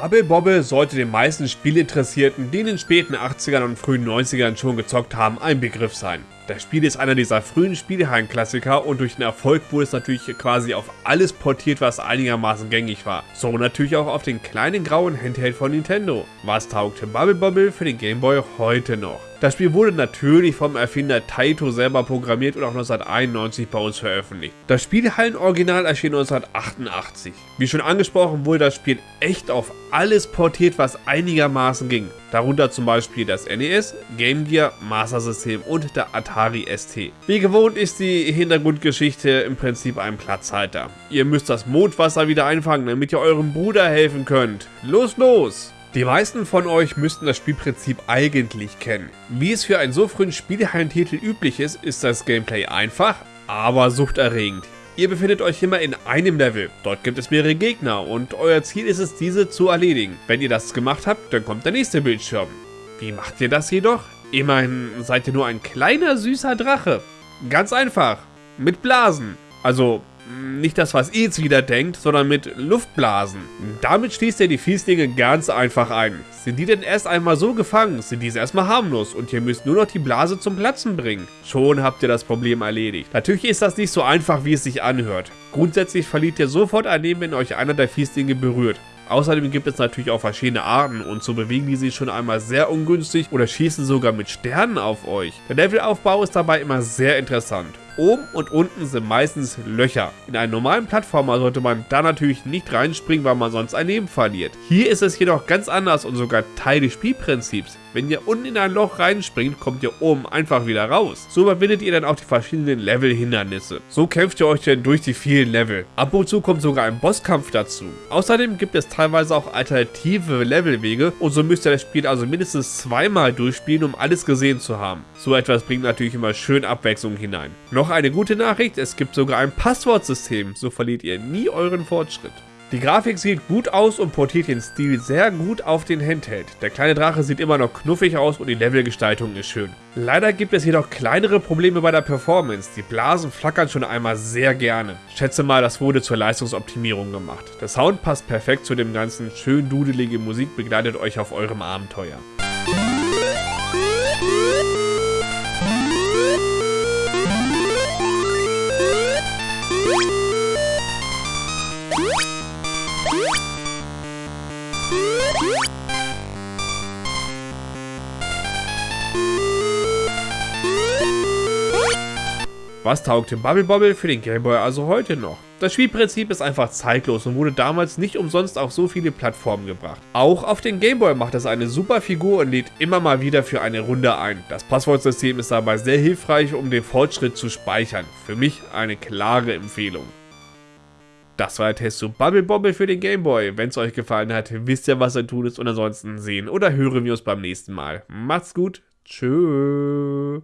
Bubble Bobble sollte den meisten Spielinteressierten, die in den späten 80ern und frühen 90ern schon gezockt haben, ein Begriff sein. Das Spiel ist einer dieser frühen Spielhallen-Klassiker und durch den Erfolg wurde es natürlich quasi auf alles portiert, was einigermaßen gängig war. So natürlich auch auf den kleinen grauen Handheld von Nintendo. Was taugte Bubble Bobble für den Game Boy heute noch? Das Spiel wurde natürlich vom Erfinder Taito selber programmiert und auch 1991 bei uns veröffentlicht. Das Spielhallen-Original erschien 1988. Wie schon angesprochen wurde das Spiel echt auf alles portiert, was einigermaßen ging. Darunter zum Beispiel das NES, Game Gear, Master System und der Atari ST. Wie gewohnt ist die Hintergrundgeschichte im Prinzip ein Platzhalter. Ihr müsst das Mondwasser wieder einfangen, damit ihr eurem Bruder helfen könnt. Los, los! Die meisten von euch müssten das Spielprinzip eigentlich kennen. Wie es für einen so frühen Spielhallentitel üblich ist, ist das Gameplay einfach, aber suchterregend. Ihr befindet euch immer in einem Level, dort gibt es mehrere Gegner und euer Ziel ist es, diese zu erledigen. Wenn ihr das gemacht habt, dann kommt der nächste Bildschirm. Wie macht ihr das jedoch? Immerhin seid ihr nur ein kleiner süßer Drache. Ganz einfach, mit Blasen. Also nicht das, was ihr jetzt wieder denkt, sondern mit Luftblasen. Damit schließt ihr die Fieslinge ganz einfach ein. Sind die denn erst einmal so gefangen, sind diese erstmal harmlos und ihr müsst nur noch die Blase zum Platzen bringen. Schon habt ihr das Problem erledigt. Natürlich ist das nicht so einfach, wie es sich anhört. Grundsätzlich verliert ihr sofort ein Leben, wenn euch einer der Fieslinge berührt. Außerdem gibt es natürlich auch verschiedene Arten und so bewegen die sich schon einmal sehr ungünstig oder schießen sogar mit Sternen auf euch. Der Levelaufbau ist dabei immer sehr interessant. Oben und unten sind meistens Löcher. In einen normalen Plattformer sollte man da natürlich nicht reinspringen, weil man sonst ein Leben verliert. Hier ist es jedoch ganz anders und sogar Teil des Spielprinzips. Wenn ihr unten in ein Loch reinspringt, kommt ihr oben einfach wieder raus. So überwindet ihr dann auch die verschiedenen Level-Hindernisse. So kämpft ihr euch dann durch die vielen Level. Ab und zu kommt sogar ein Bosskampf dazu. Außerdem gibt es teilweise auch alternative Levelwege und so müsst ihr das Spiel also mindestens zweimal durchspielen, um alles gesehen zu haben. So etwas bringt natürlich immer schön Abwechslung hinein. Eine gute Nachricht, es gibt sogar ein Passwortsystem, so verliert ihr nie euren Fortschritt. Die Grafik sieht gut aus und portiert den Stil sehr gut auf den Handheld. Der kleine Drache sieht immer noch knuffig aus und die Levelgestaltung ist schön. Leider gibt es jedoch kleinere Probleme bei der Performance. Die Blasen flackern schon einmal sehr gerne. Schätze mal, das wurde zur Leistungsoptimierung gemacht. Der Sound passt perfekt zu dem ganzen. Schön dudelige Musik begleitet euch auf eurem Abenteuer. Was taugte Bubble Bobble für den Gameboy also heute noch? Das Spielprinzip ist einfach zeitlos und wurde damals nicht umsonst auf so viele Plattformen gebracht. Auch auf den Gameboy macht es eine super Figur und lädt immer mal wieder für eine Runde ein. Das Passwortsystem ist dabei sehr hilfreich, um den Fortschritt zu speichern. Für mich eine klare Empfehlung. Das war der Test zu Bubble Bobble für den Gameboy. Wenn es euch gefallen hat, wisst ihr, was zu tun ist und ansonsten sehen oder hören wir uns beim nächsten Mal. Macht's gut, tschüss.